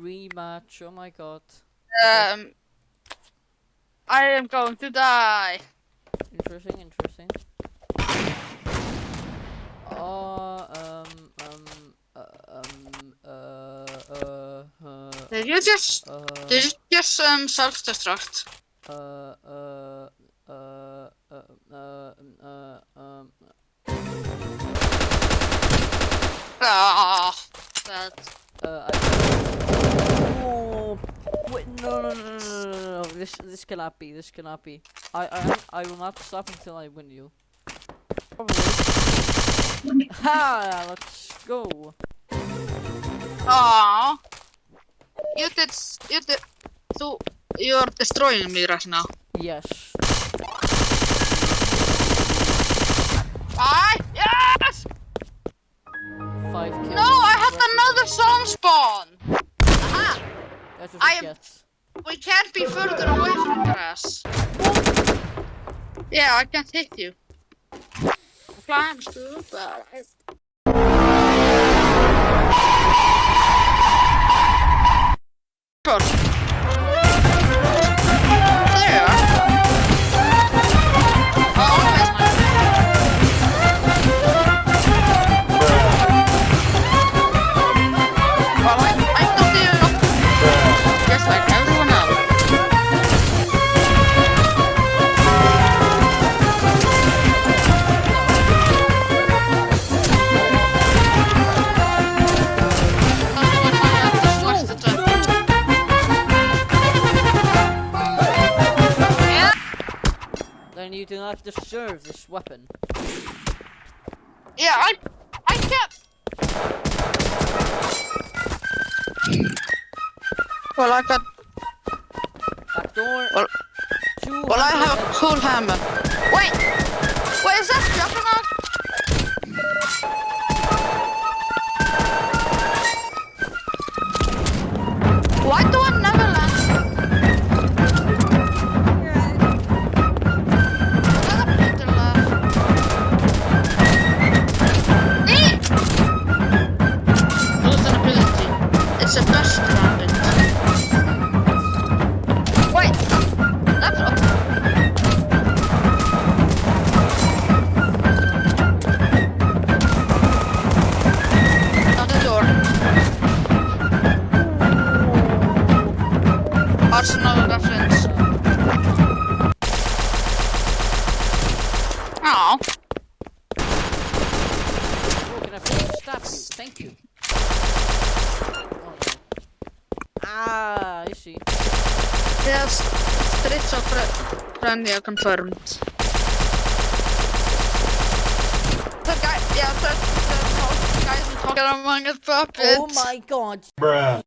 Rematch, oh my god. Um, I am going to die. Interesting, interesting. Oh, um, um, uh, um, uh, uh, uh, Did you just, uh, did you just um, self-destruct? uh, uh, uh, uh, uh, uh, um, Ah, that. uh, I, oh, wait, no, no, no, no, no, no, no, this, this cannot be, this cannot be. I, I, I will not stop until I win you. Probably. Ha! Let's go. Ah, you did, you did, so you're destroying me right now. Yes. I yes. Five kills. No, I had another song spawn. Aha! I am- gets. We can't be further away from grass. Yeah, I can't hit you. Flying stupid. Good. Then you do not deserve this weapon. Yeah, I, I can't. Well, I got. Back door. Well, well, I have a hundred cool hammer. Wait, wait, Arsenal reference. Oh, Oh, can I please stop you? Thank you. Oh. Ah, I see. yes. Streets of friendly confirmed. The guy, yeah, the, the, the guys in talking among us puppets. Oh my god. Bruh.